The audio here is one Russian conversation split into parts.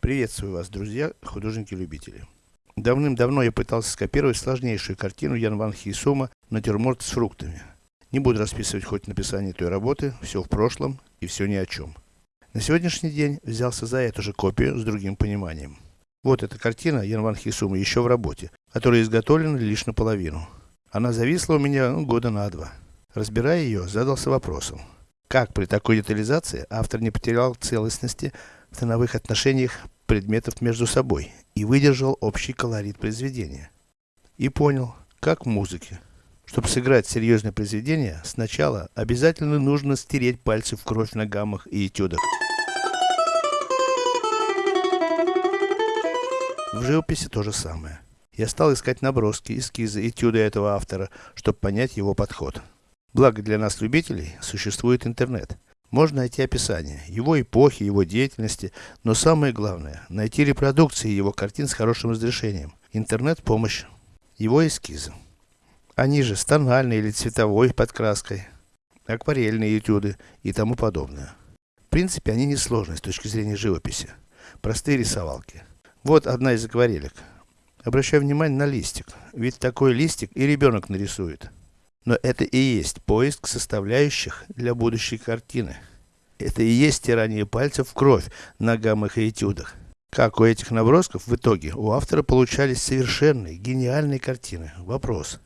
Приветствую вас, друзья, художники-любители. Давным-давно я пытался скопировать сложнейшую картину Ян Ван Хейсума «Натюрморт с фруктами». Не буду расписывать хоть написание той работы, все в прошлом и все ни о чем. На сегодняшний день взялся за эту же копию с другим пониманием. Вот эта картина Ян Ван Хейсума еще в работе, которая изготовлена лишь наполовину. Она зависла у меня ну, года на два. Разбирая ее, задался вопросом. Как при такой детализации автор не потерял целостности в тоновых отношениях предметов между собой и выдержал общий колорит произведения. И понял, как в музыке. Чтобы сыграть серьезное произведение, сначала обязательно нужно стереть пальцы в кровь на гаммах и этюдах. В живописи то же самое. Я стал искать наброски, эскизы, этюды этого автора, чтобы понять его подход. Благо для нас, любителей, существует интернет. Можно найти описание его эпохи, его деятельности, но самое главное, найти репродукции его картин с хорошим разрешением. Интернет – помощь. Его эскизы. Они же с или цветовой подкраской, акварельные этюды и тому подобное. В принципе, они не сложны с точки зрения живописи. Простые рисовалки. Вот одна из акварелек. Обращаю внимание на листик, ведь такой листик и ребенок нарисует. Но это и есть поиск составляющих для будущей картины. Это и есть стирание пальцев в кровь на гаммах и этюдах. Как у этих набросков в итоге у автора получались совершенные, гениальные картины? Вопрос.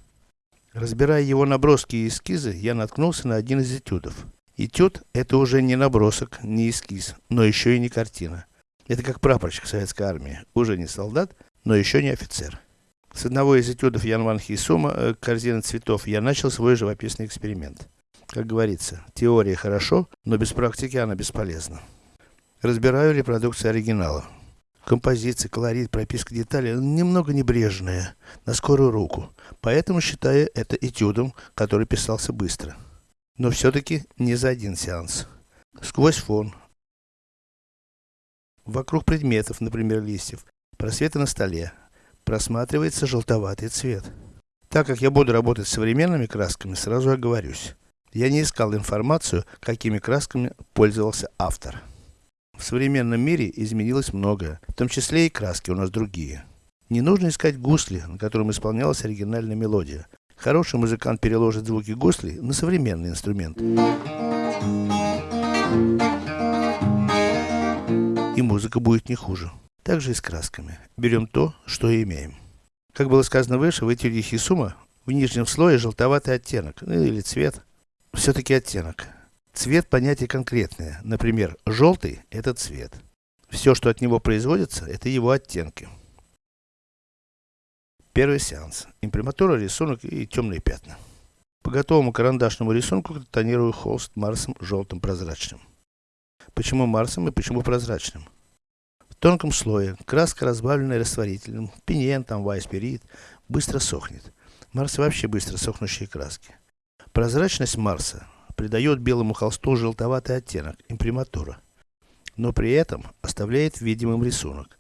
Разбирая его наброски и эскизы, я наткнулся на один из этюдов. Этюд – это уже не набросок, не эскиз, но еще и не картина. Это как прапорщик советской армии. Уже не солдат, но еще не офицер. С одного из этюдов Ян Ван Хейсума э, «Корзина цветов» я начал свой живописный эксперимент. Как говорится, теория хорошо, но без практики она бесполезна. Разбираю репродукции оригинала. Композиция, колорит, прописка деталей немного небрежная, на скорую руку. Поэтому считаю это этюдом, который писался быстро. Но все-таки не за один сеанс. Сквозь фон. Вокруг предметов, например листьев, просветы на столе, просматривается желтоватый цвет. Так как я буду работать с современными красками, сразу оговорюсь. Я не искал информацию, какими красками пользовался автор. В современном мире изменилось многое, в том числе и краски у нас другие. Не нужно искать гусли, на котором исполнялась оригинальная мелодия. Хороший музыкант переложит звуки гусли на современный инструмент. И музыка будет не хуже. Также и с красками. Берем то, что имеем. Как было сказано выше, в этюде Хисума в нижнем слое желтоватый оттенок, ну или цвет. Все-таки оттенок. Цвет понятие конкретное. Например, желтый – это цвет. Все, что от него производится, это его оттенки. Первый сеанс. Имприматура, рисунок и темные пятна. По готовому карандашному рисунку тонирую холст Марсом желтым прозрачным. Почему Марсом и почему прозрачным? Тонком слое, краска разбавленная растворителем, пенен, там, вайспирит, быстро сохнет. Марс вообще быстро сохнущие краски. Прозрачность Марса придает белому холсту желтоватый оттенок, имприматура. Но при этом оставляет видимым рисунок.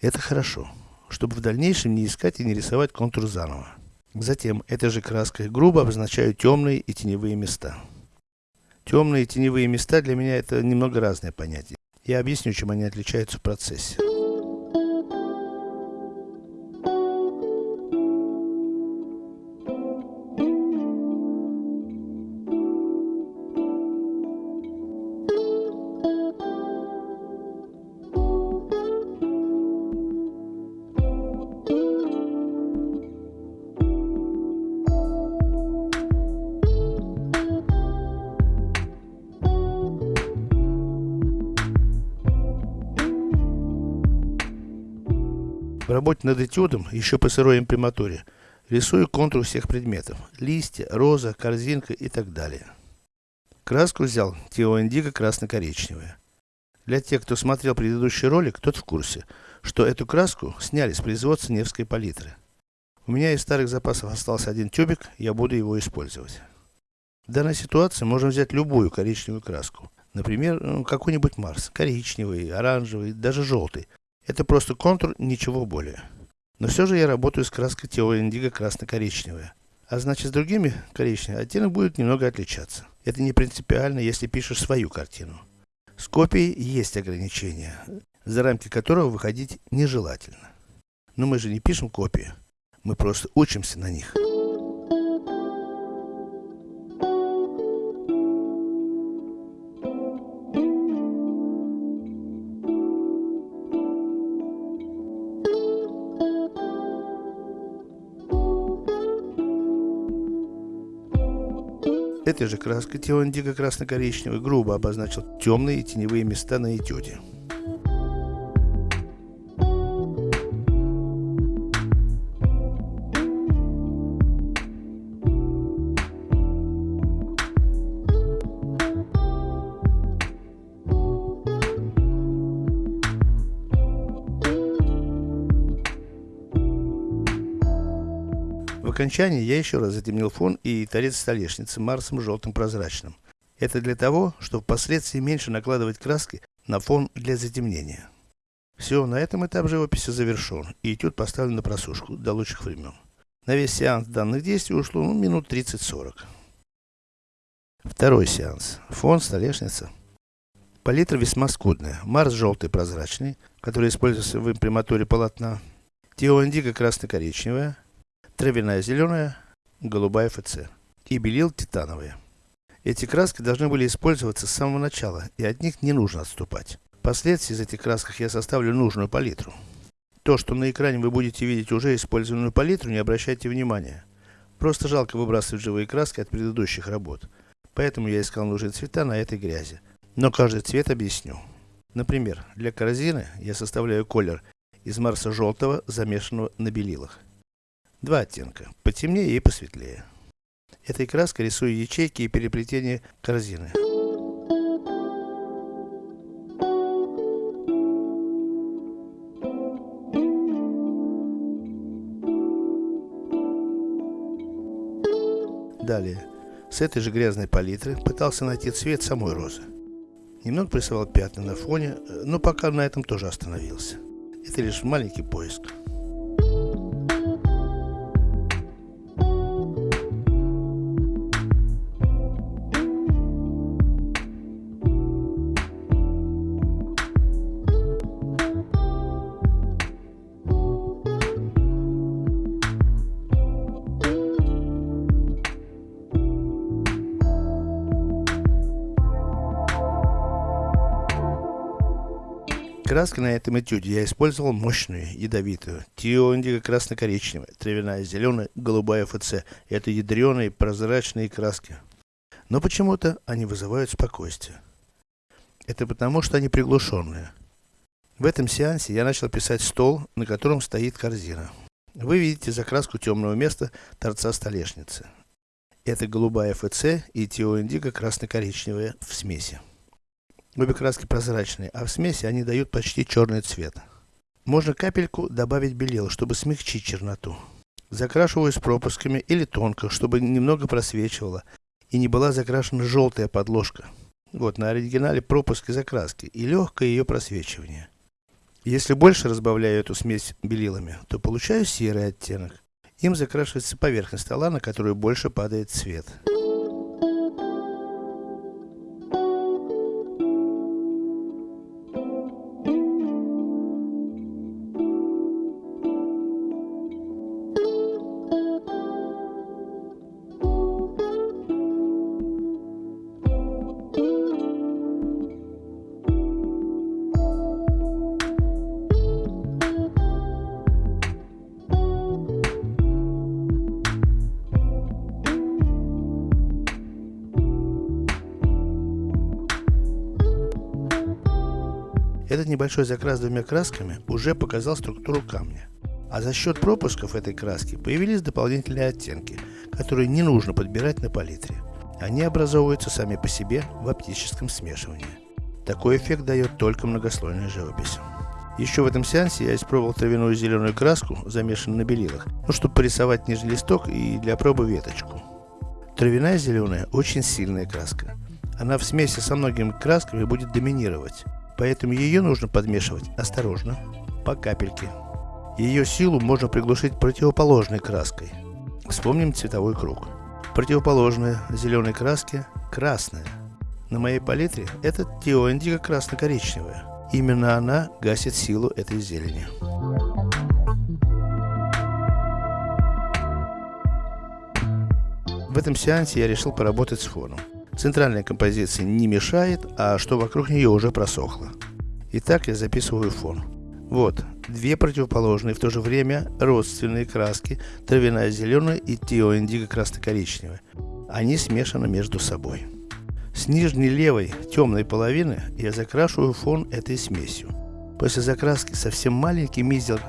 Это хорошо, чтобы в дальнейшем не искать и не рисовать контур заново. Затем этой же краской грубо обозначаю темные и теневые места. Темные и теневые места для меня это немного разные понятия. Я объясню, чем они отличаются в процессе. Работе над этюдом, еще по сырой имприматуре, рисую контур всех предметов. Листья, роза, корзинка и так далее. Краску взял Тео Индиго красно-коричневая. Для тех, кто смотрел предыдущий ролик, тот в курсе, что эту краску сняли с производства Невской палитры. У меня из старых запасов остался один тюбик, я буду его использовать. В данной ситуации можно взять любую коричневую краску. Например, ну, какой-нибудь Марс, коричневый, оранжевый, даже желтый. Это просто контур, ничего более. Но все же я работаю с краской Тео Индиго красно-коричневая. А значит с другими коричневыми оттенок будет немного отличаться. Это не принципиально, если пишешь свою картину. С копией есть ограничения. за рамки которого выходить нежелательно. Но мы же не пишем копии, мы просто учимся на них. Этой же краской Теон дико красно-коричневый грубо обозначил темные и теневые места на этюде. Окончании я еще раз затемнил фон и торец столешницы Марсом желтым прозрачным. Это для того, чтобы впоследствии меньше накладывать краски на фон для затемнения. Все, на этом этап живописи завершен, и этюд поставлен на просушку до лучших времен. На весь сеанс данных действий ушло ну, минут 30-40. Второй сеанс. Фон, столешница. Палитра весьма скудная. Марс желтый прозрачный, который используется в имприматуре полотна. Тео индиго красно-коричневая травяная зеленая, голубая ФЦ и белил титановые. Эти краски должны были использоваться с самого начала, и от них не нужно отступать. Впоследствии из этих красках я составлю нужную палитру. То, что на экране вы будете видеть уже использованную палитру, не обращайте внимания. Просто жалко выбрасывать живые краски от предыдущих работ. Поэтому я искал нужные цвета на этой грязи. Но каждый цвет объясню. Например, для корзины я составляю колер из марса желтого, замешанного на белилах. Два оттенка, потемнее и посветлее. Этой краской рисую ячейки и переплетения корзины. Далее, с этой же грязной палитры пытался найти цвет самой розы. Немного присылал пятна на фоне, но пока на этом тоже остановился. Это лишь маленький поиск. Краска на этом этюде я использовал мощную, ядовитую. Тио индиго красно-коричневая, травяная зеленая, голубая ФЦ. Это ядреные прозрачные краски. Но почему-то они вызывают спокойствие. Это потому, что они приглушенные. В этом сеансе я начал писать стол, на котором стоит корзина. Вы видите закраску темного места торца столешницы. Это голубая ФЦ и Тио индиго красно-коричневая в смеси. Обе краски прозрачные, а в смеси они дают почти черный цвет. Можно капельку добавить белил, чтобы смягчить черноту. Закрашиваю с пропусками или тонко, чтобы немного просвечивало и не была закрашена желтая подложка. Вот на оригинале пропуск и закраски и легкое ее просвечивание. Если больше разбавляю эту смесь белилами, то получаю серый оттенок. Им закрашивается поверхность стола, на которую больше падает цвет. Небольшой закрас двумя красками уже показал структуру камня. А за счет пропусков этой краски появились дополнительные оттенки, которые не нужно подбирать на палитре. Они образовываются сами по себе в оптическом смешивании. Такой эффект дает только многослойная живопись. Еще в этом сеансе я испробовал травяную зеленую краску, замешанную на белилах, ну, чтобы порисовать нижний листок и для пробы веточку. Травяная зеленая очень сильная краска. Она в смеси со многими красками будет доминировать. Поэтому ее нужно подмешивать осторожно, по капельке. Ее силу можно приглушить противоположной краской. Вспомним цветовой круг. Противоположная зеленой краске красная. На моей палитре это Тио Индиго красно-коричневая. Именно она гасит силу этой зелени. В этом сеансе я решил поработать с фоном. Центральная композиция не мешает, а что вокруг нее уже просохло. Итак, я записываю фон. Вот, две противоположные, в то же время родственные краски, травяная зеленая и теоиндиго красно-коричневая. Они смешаны между собой. С нижней левой темной половины я закрашиваю фон этой смесью. После закраски совсем маленький мизер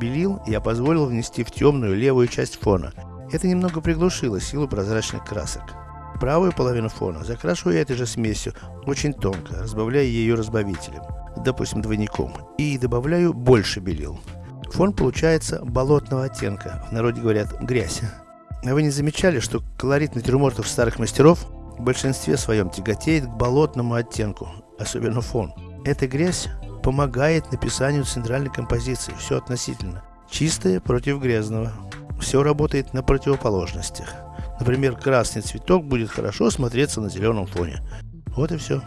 белил я позволил внести в темную левую часть фона. Это немного приглушило силу прозрачных красок. Правую половину фона закрашиваю этой же смесью, очень тонко, разбавляя ее разбавителем допустим двойником, и добавляю больше белил. Фон получается болотного оттенка, в народе говорят грязь. А вы не замечали, что колорит натюрмортов старых мастеров в большинстве своем тяготеет к болотному оттенку, особенно фон. Эта грязь помогает написанию центральной композиции, все относительно. Чистое против грязного. Все работает на противоположностях. Например, красный цветок будет хорошо смотреться на зеленом фоне. Вот и все.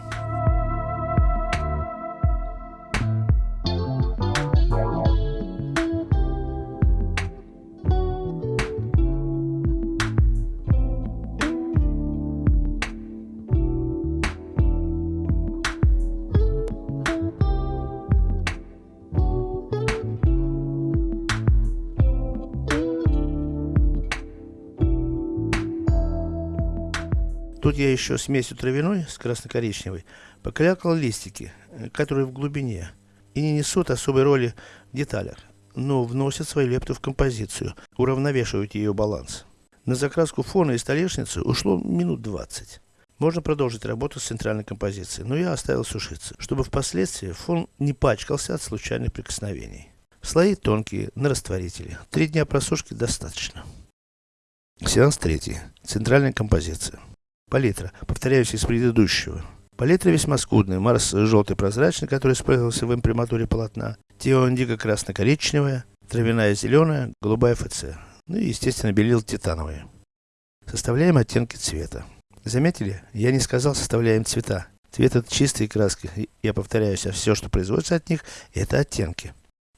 Еще смесью травяной с красно-коричневой покалякал листики, э, которые в глубине и не несут особой роли в деталях, но вносят свою лепту в композицию, уравновешивают ее баланс. На закраску фона и столешницы ушло минут 20. Можно продолжить работу с центральной композицией, но я оставил сушиться, чтобы впоследствии фон не пачкался от случайных прикосновений. Слои тонкие, на растворителе. Три дня просушки достаточно. Сеанс третий. Центральная композиция. Палитра, повторяющая из предыдущего. Палитра весьма скудная. Марс желтый прозрачный, который использовался в имприматуре полотна. Тео индиго красно-коричневая. Травяная зеленая, голубая ФЦ. Ну и, естественно, белил титановые. Составляем оттенки цвета. Заметили? Я не сказал составляем цвета. Цвет это чистые краски. Я повторяюсь, а все, что производится от них, это оттенки.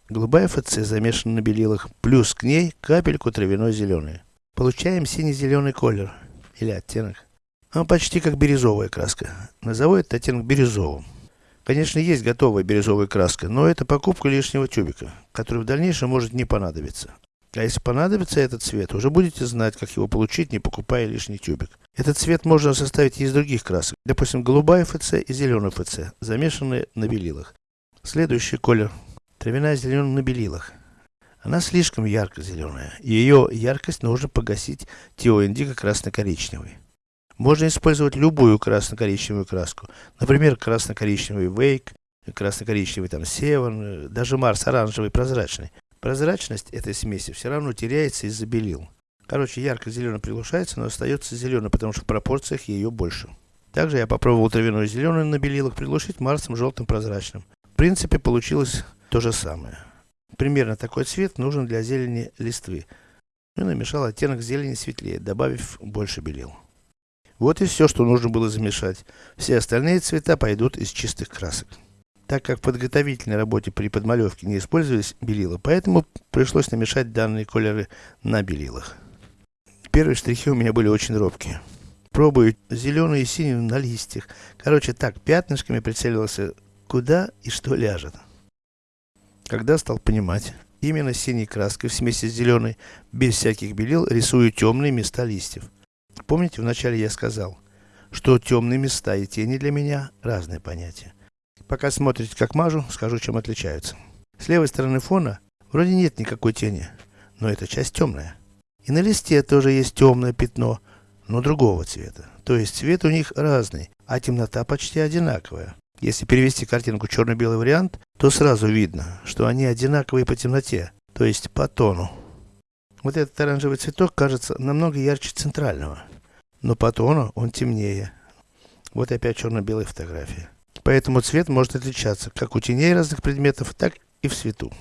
Голубая ФЦ замешана на белилах, плюс к ней капельку травяной зеленой. Получаем синий-зеленый колер или оттенок. Она почти как бирюзовая краска. Назову этот оттенок бирюзовым. Конечно, есть готовая бирюзовая краска, но это покупка лишнего тюбика, который в дальнейшем может не понадобиться. А если понадобится этот цвет, уже будете знать, как его получить, не покупая лишний тюбик. Этот цвет можно составить из других красок. Допустим, голубая ФЦ и зеленый ФЦ, замешанные на белилах. Следующий колер. Травяная зеленая на белилах. Она слишком ярко-зеленая. Ее яркость нужно погасить теоиндиго красно-коричневой. Можно использовать любую красно-коричневую краску. Например, красно-коричневый Вейк, красно-коричневый там Севен, даже Марс оранжевый прозрачный. Прозрачность этой смеси все равно теряется из-за белил. Короче, ярко-зеленый приглушается, но остается зеленый, потому что в пропорциях ее больше. Также я попробовал травяной зеленый на белилах приглушить Марсом желтым прозрачным. В принципе, получилось то же самое. Примерно такой цвет нужен для зелени листвы. И намешал оттенок зелени светлее, добавив больше белил. Вот и все, что нужно было замешать. Все остальные цвета пойдут из чистых красок. Так как в подготовительной работе при подмалевке не использовались белила, поэтому пришлось намешать данные колеры на белилах. Первые штрихи у меня были очень робкие. Пробую зеленый и синий на листьях. Короче, так, пятнышками прицеливался, куда и что ляжет. Когда стал понимать, именно синей краской в смеси с зеленой, без всяких белил, рисую темные места листьев. Помните, вначале я сказал, что темные места и тени для меня разные понятия. Пока смотрите, как мажу, скажу, чем отличаются. С левой стороны фона вроде нет никакой тени, но эта часть темная. И на листе тоже есть темное пятно, но другого цвета. То есть цвет у них разный, а темнота почти одинаковая. Если перевести картинку черно-белый вариант, то сразу видно, что они одинаковые по темноте, то есть по тону. Вот этот оранжевый цветок кажется намного ярче центрального. Но по тону он темнее. Вот опять черно-белая фотография. Поэтому цвет может отличаться как у теней разных предметов, так и в свету.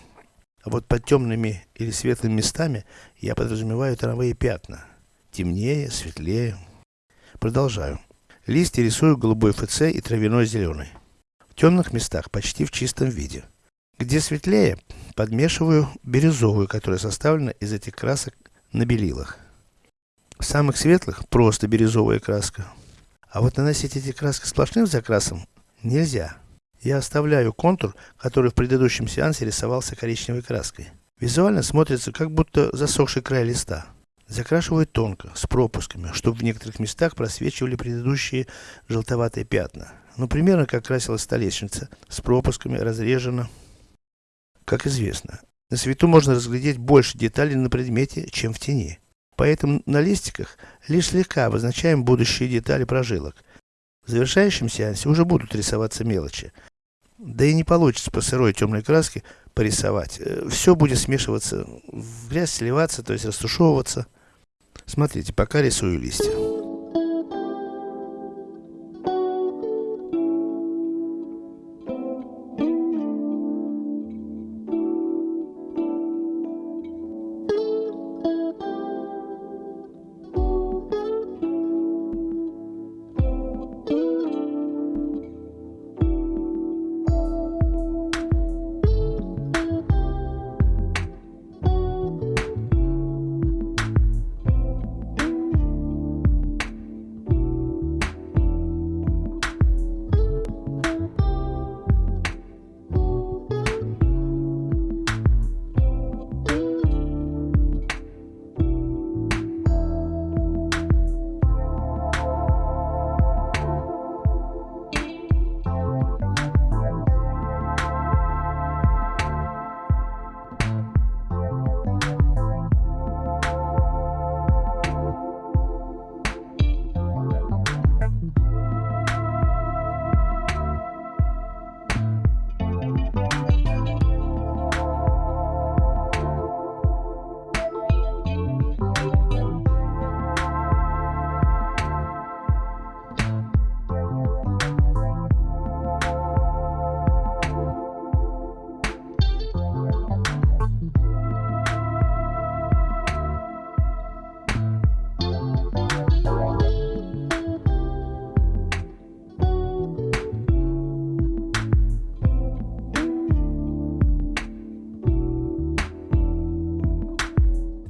А вот под темными или светлыми местами я подразумеваю тоновые пятна. Темнее, светлее. Продолжаю. Листья рисую голубой ФЦ и травяной зеленый. В темных местах почти в чистом виде. Где светлее, подмешиваю бирюзовую, которая составлена из этих красок на белилах. В самых светлых просто бирюзовая краска. А вот наносить эти краски сплошным закрасом нельзя. Я оставляю контур, который в предыдущем сеансе рисовался коричневой краской. Визуально смотрится, как будто засохший край листа. Закрашиваю тонко, с пропусками, чтобы в некоторых местах просвечивали предыдущие желтоватые пятна. Ну, примерно как красилась столешница, с пропусками, разрежена. Как известно, на свету можно разглядеть больше деталей на предмете, чем в тени. Поэтому на листиках лишь слегка обозначаем будущие детали прожилок. В завершающем сеансе уже будут рисоваться мелочи. Да и не получится по сырой темной краске порисовать. Э, Все будет смешиваться в грязь, сливаться, то есть растушевываться. Смотрите, пока рисую листья.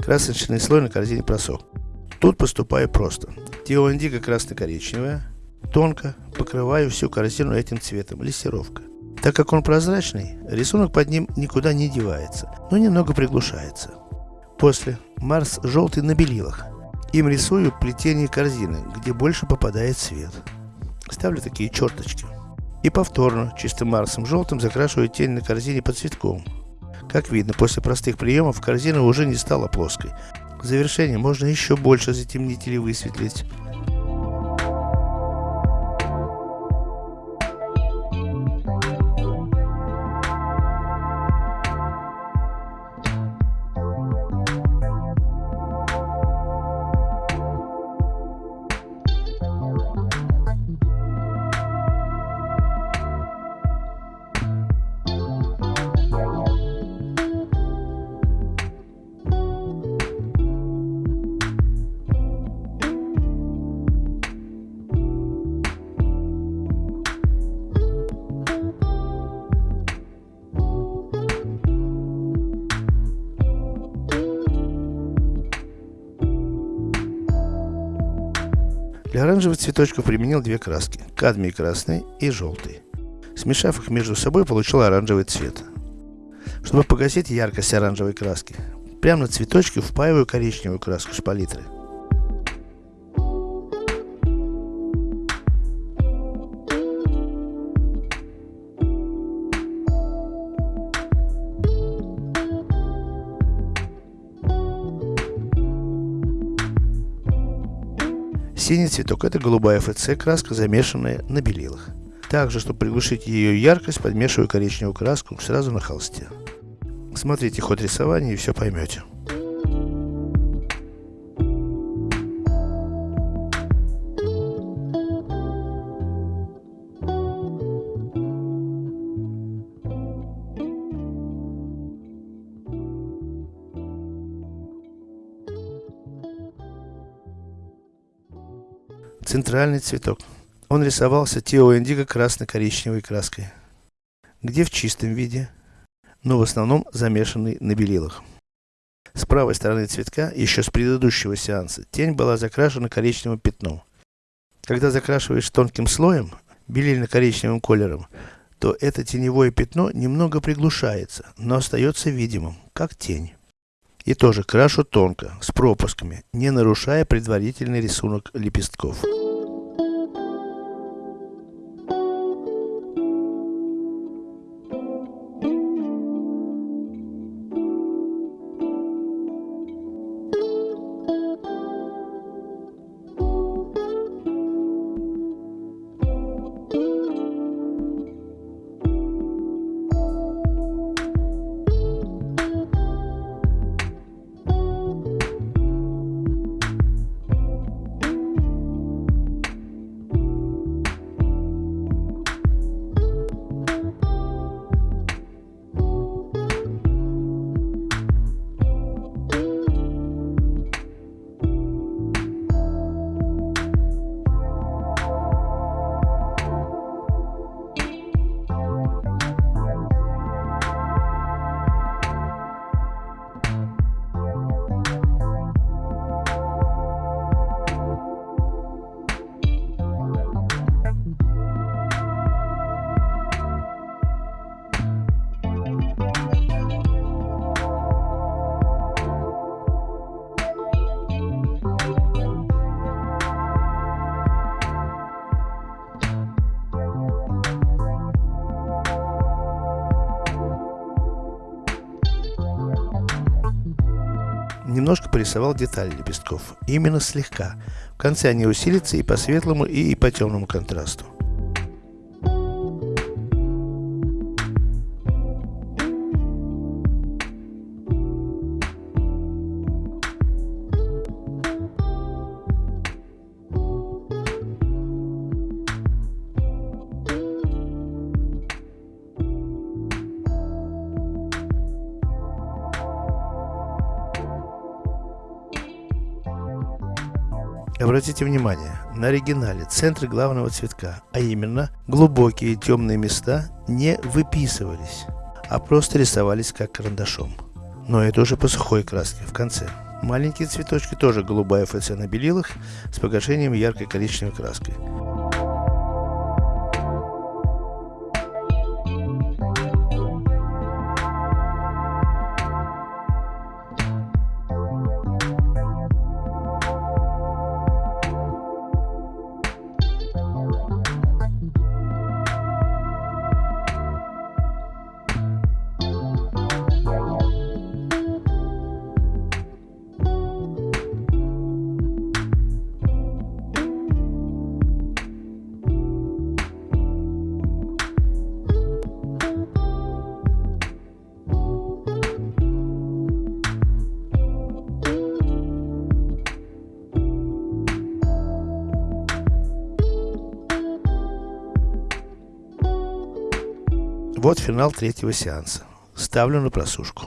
Красочный слой на корзине просох. Тут поступаю просто. Тео индиго красно-коричневая. Тонко покрываю всю корзину этим цветом, лессировка. Так как он прозрачный, рисунок под ним никуда не девается, но немного приглушается. После Марс желтый на белилах. Им рисую плетение корзины, где больше попадает свет. Ставлю такие черточки. И повторно, чистым Марсом желтым закрашиваю тень на корзине под цветком. Как видно, после простых приемов корзина уже не стала плоской. В завершение можно еще больше затемнить или высветлить. Для оранжевых цветочков применил две краски, кадмий красный и желтый. Смешав их между собой, получил оранжевый цвет. Чтобы погасить яркость оранжевой краски, прямо на цветочки впаиваю коричневую краску с палитры. Цветок это голубая ФЦ краска, замешанная на белилах. Также, чтобы приглушить ее яркость, подмешиваю коричневую краску сразу на холсте. Смотрите ход рисования и все поймете. Центральный цветок. Он рисовался Тео Индиго красно-коричневой краской. где в чистом виде, но в основном замешанный на белилах. С правой стороны цветка, еще с предыдущего сеанса, тень была закрашена коричневым пятном. Когда закрашиваешь тонким слоем, белильно-коричневым колером, то это теневое пятно немного приглушается, но остается видимым, как тень. И тоже крашу тонко, с пропусками, не нарушая предварительный рисунок лепестков. Немножко порисовал детали лепестков, именно слегка. В конце они усилятся и по светлому, и по темному контрасту. Обратите внимание, на оригинале центры главного цветка, а именно глубокие темные места не выписывались, а просто рисовались как карандашом. Но это уже по сухой краске в конце. Маленькие цветочки тоже голубая ФЦ на белилах с погашением яркой коричневой краской. Финал третьего сеанса. Ставлю на просушку.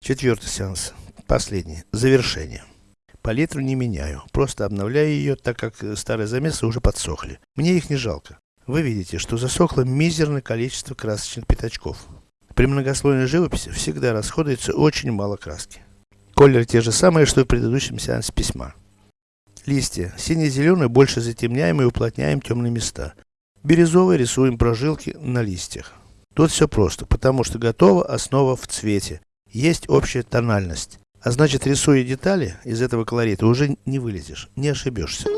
Четвертый сеанс. Последний. Завершение. Палитру не меняю, просто обновляю ее, так как старые замесы уже подсохли. Мне их не жалко. Вы видите, что засохло мизерное количество красочных пятачков. При многослойной живописи всегда расходуется очень мало краски. Колеры те же самые, что и в предыдущем сеансе письма. Листья. Сине-зеленый больше затемняем и уплотняем темные места. Бирюзовый рисуем прожилки на листьях. Тут все просто, потому что готова основа в цвете. Есть общая тональность. А значит, рисуя детали из этого колорита, уже не вылезешь, не ошибешься.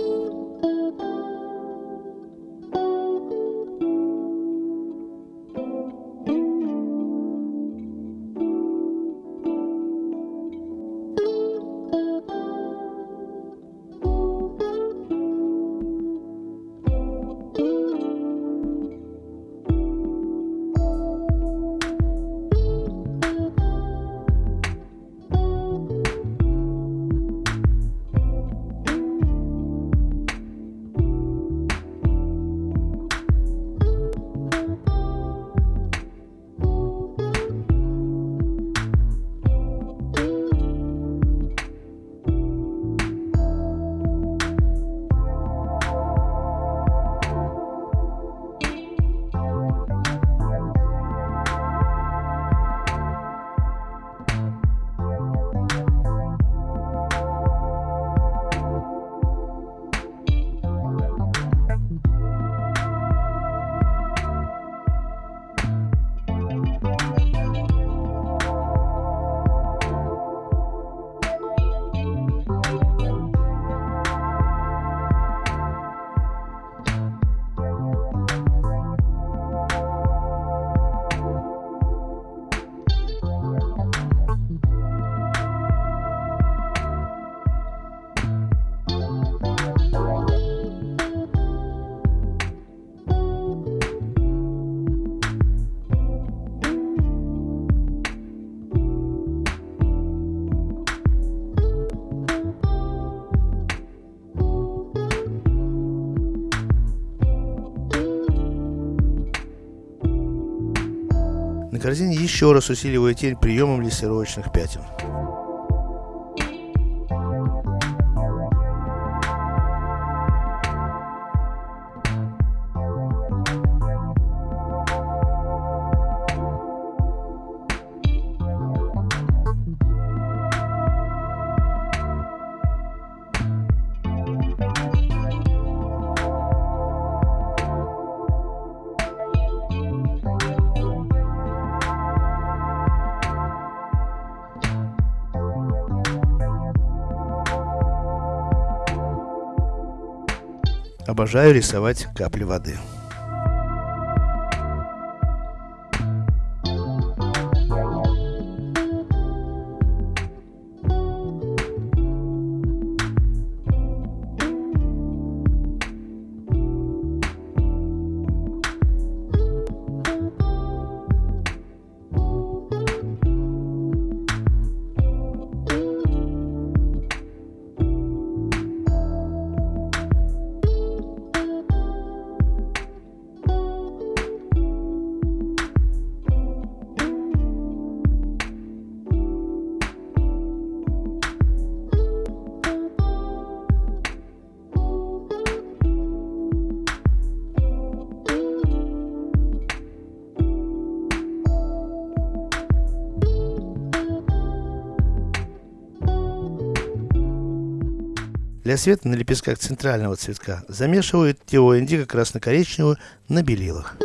Корзине еще раз усиливаю тень приемом лессировочных пятен. Обожаю рисовать капли воды. Для света на лепестках центрального цветка замешивают теоиндиго красно-коричневую на белилах.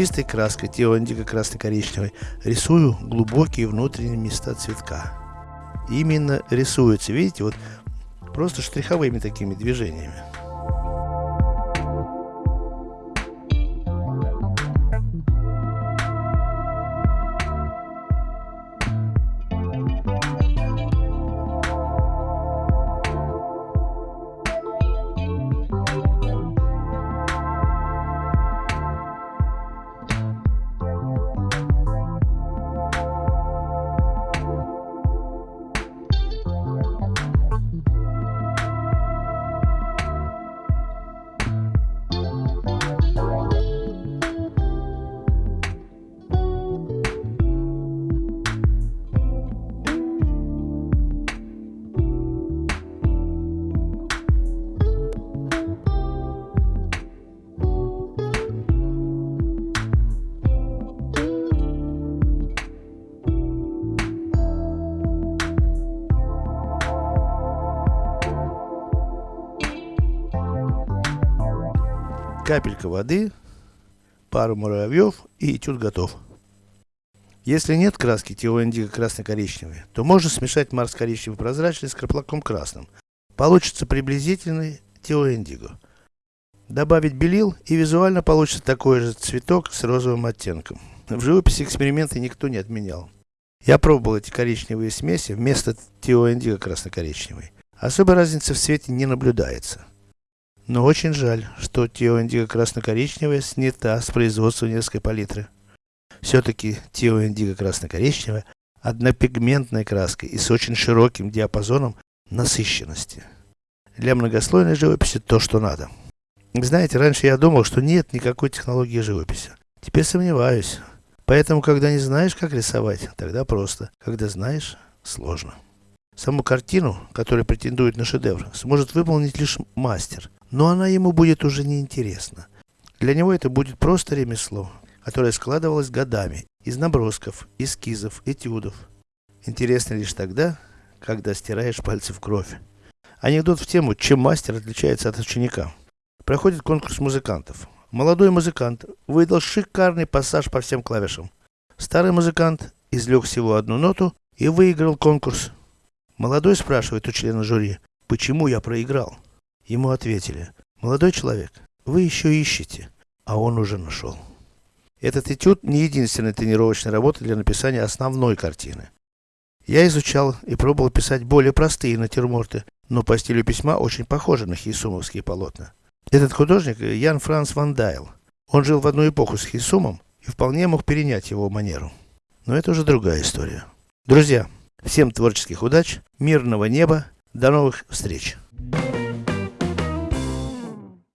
Чистой краской теоиндиго красно-коричневой рисую глубокие внутренние места цветка. Именно рисуется, видите, вот просто штриховыми такими движениями. Капелька воды, пару муравьев и этюд готов. Если нет краски теоиндиго красно-коричневой, то можно смешать марс коричневый прозрачный с краплаком красным. Получится приблизительный теоиндиго. Добавить белил и визуально получится такой же цветок с розовым оттенком. В живописи эксперименты никто не отменял. Я пробовал эти коричневые смеси вместо теоиндиго красно-коричневой. Особой разницы в цвете не наблюдается. Но очень жаль, что Тео красно-коричневая снята с производства несколько палитры. Все-таки Тео красно-коричневая однопигментной краской и с очень широким диапазоном насыщенности. Для многослойной живописи то, что надо. Знаете, раньше я думал, что нет никакой технологии живописи. Теперь сомневаюсь. Поэтому, когда не знаешь, как рисовать, тогда просто. Когда знаешь, сложно. Саму картину, которая претендует на шедевр, сможет выполнить лишь мастер но она ему будет уже неинтересна. Для него это будет просто ремесло, которое складывалось годами, из набросков, эскизов, этюдов. Интересно лишь тогда, когда стираешь пальцы в кровь. Анекдот в тему, чем мастер отличается от ученика. Проходит конкурс музыкантов. Молодой музыкант выдал шикарный пассаж по всем клавишам. Старый музыкант извлек всего одну ноту и выиграл конкурс. Молодой спрашивает у члена жюри, почему я проиграл. Ему ответили, молодой человек, вы еще ищете, а он уже нашел. Этот этюд не единственная тренировочная работа для написания основной картины. Я изучал и пробовал писать более простые натюрморты, но по стилю письма очень похожи на хейсумовские полотна. Этот художник Ян Франц Ван Дайл. Он жил в одну эпоху с Хейсумом и вполне мог перенять его манеру. Но это уже другая история. Друзья, всем творческих удач, мирного неба, до новых встреч!